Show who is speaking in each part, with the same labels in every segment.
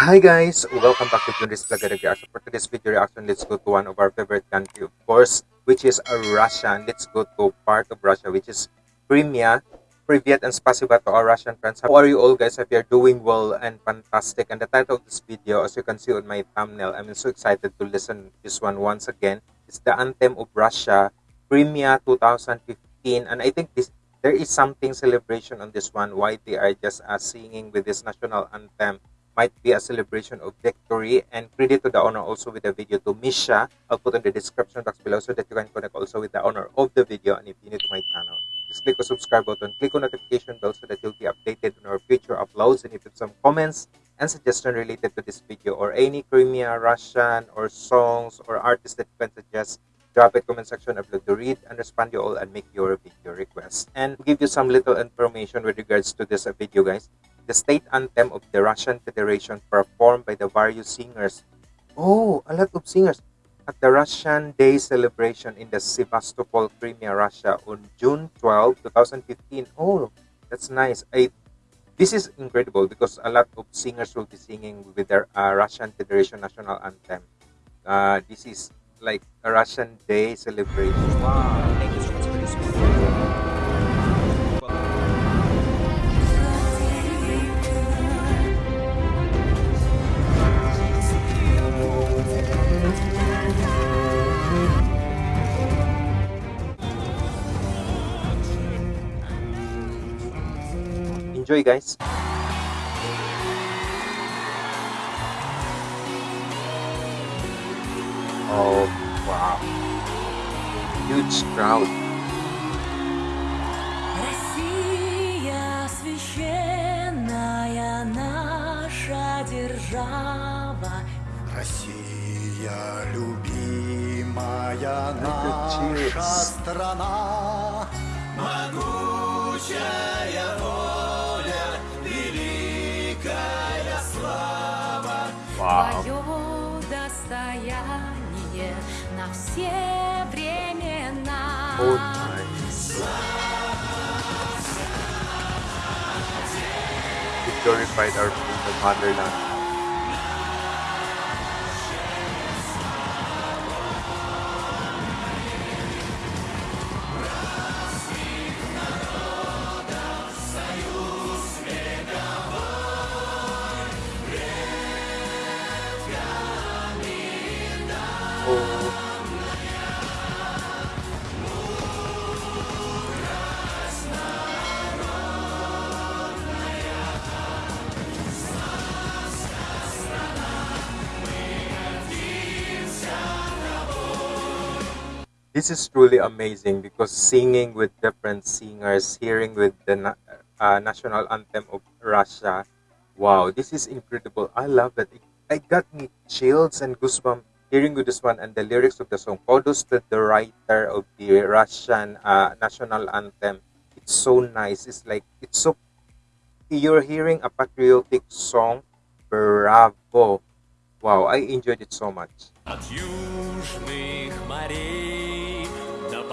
Speaker 1: Hi guys, welcome back to Junris Vlog Reaction. For today's video reaction, let's go to one of our favorite country, of course, which is uh, Russia. And let's go to part of Russia, which is Crimea. Privyet and spasiba to our Russian friends. How are you all guys? If you're doing well and fantastic. And the title of this video, as you can see on my thumbnail, I'm so excited to listen this one once again. It's the anthem of Russia, Crimea 2015. And I think this there is something celebration on this one. Why they are just uh, singing with this national anthem might be a celebration of victory and credit to the owner also with the video to Misha. I'll put in the description box below so that you can connect also with the owner of the video and if you're new to my channel. Just click the subscribe button, click on notification bell so that you'll be updated on our future uploads and if you have some comments and suggestion related to this video or any Crimea, Russian or songs or artists that you can suggest drop it comment section I'd love to read and respond you all and make your video requests and give you some little information with regards to this video guys the state anthem of the Russian Federation performed by the various singers. Oh, a lot of singers at the Russian Day celebration in the Sevastopol, Crimea, Russia on June 12, 2015. Oh, that's nice. I, this is incredible because a lot of singers will be singing with their uh, Russian Federation national anthem. Uh, this is like a Russian Day celebration. Wow. Enjoy guys! Oh, wow. Huge crowd.
Speaker 2: Россия священная наша держава.
Speaker 3: Россия, любимая наша страна, могучая
Speaker 2: все времена.
Speaker 1: Oh, nice. We glorified our freedom motherland. This is truly amazing because singing with different singers, hearing with the na- uh, national anthem of Russia, wow, this is incredible. I love it. It, it got me chills and goosebumps hearing with this one and the lyrics of the song. Kudos to the writer of the Russian uh, national anthem. It's so nice. It's like it's so. You're hearing a patriotic song. Bravo! Wow, I enjoyed it so much.
Speaker 4: От южных морей до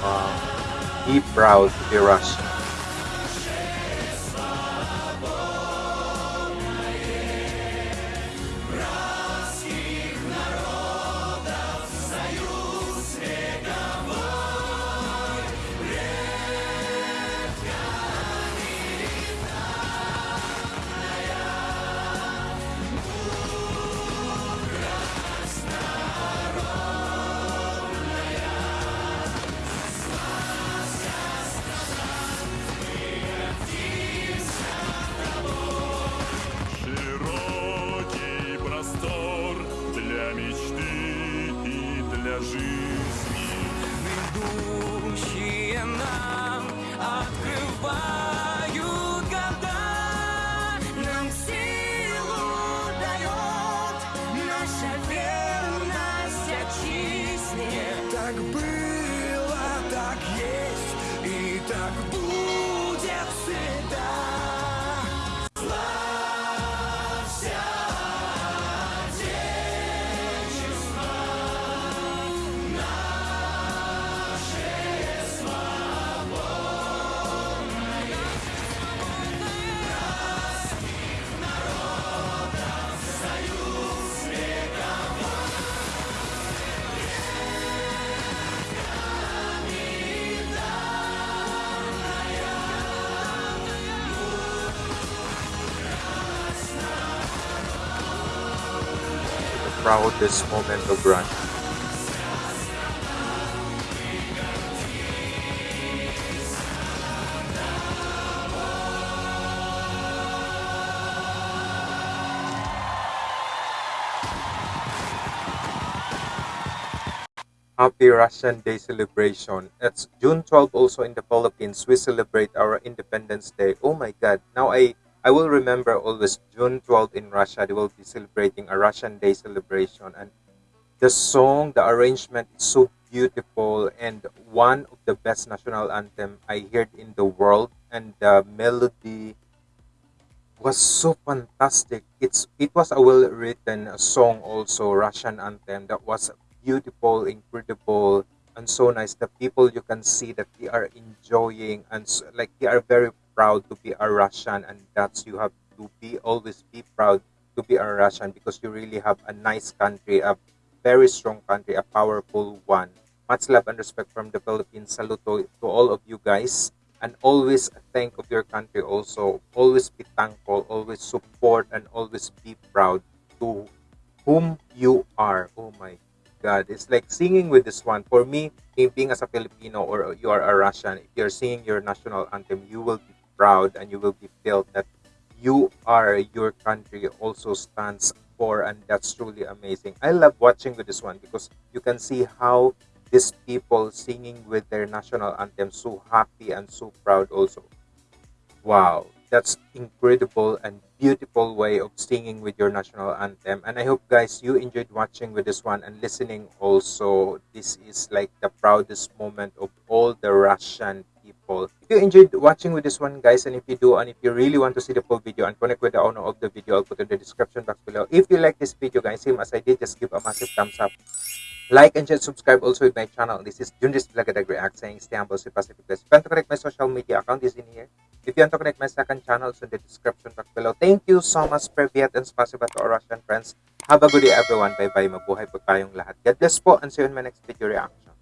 Speaker 2: Uh,
Speaker 1: wow. Be proud to be Russian.
Speaker 4: Бывают года, нам силу дает
Speaker 2: наша верность отчизне.
Speaker 4: Так было, так есть и так будет всегда.
Speaker 1: Proudest moment of Russia. Happy Russian Day celebration. It's June 12 also in the Philippines. We celebrate our Independence Day. Oh my god. Now I I will remember always June 12 in Russia. They will be celebrating a Russian Day celebration and the song, the arrangement is so beautiful and one of the best national anthem I heard in the world and the melody was so fantastic. It's it was a well written song also Russian anthem that was beautiful, incredible, and so nice. The people you can see that they are enjoying and like they are very proud to be a Russian, and that's you have to be always be proud to be a Russian because you really have a nice country, a very strong country, a powerful one. Much love and respect from the Philippines. Salute to, all of you guys. And always think of your country also. Always be thankful always support and always be proud to whom you are. Oh my god. It's like singing with this one. For me being being as a filipino or you are a russian if you're singing your national anthem you will be proud and you will be felt that you are your country also stands for and that's truly amazing. I love watching with this one because you can see how these people singing with their national anthem so happy and so proud also. Wow that's incredible and beautiful way of singing with your national anthem. And i hope guys you enjoyed watching with this one and listening also. This is like the proudest moment of all the russian people if you enjoyed watching with this one guys and if you do and if you really want to see the full video and connect with the owner of the video i'll put in the description box below if you like this video guys same as i did just give a massive thumbs up like and share, subscribe also with my channel. This is Junris Blagadag React saying stay humble, stay positive. Guys. If you want to connect my social media account is in here. If you want to connect my second channel, it's in the description box below. Thank you so much, Privyet, and spasiba to our Russian friends. Have a good day, everyone. Bye-bye. Mabuhay po tayong lahat. God bless po and see you in my next video reaction.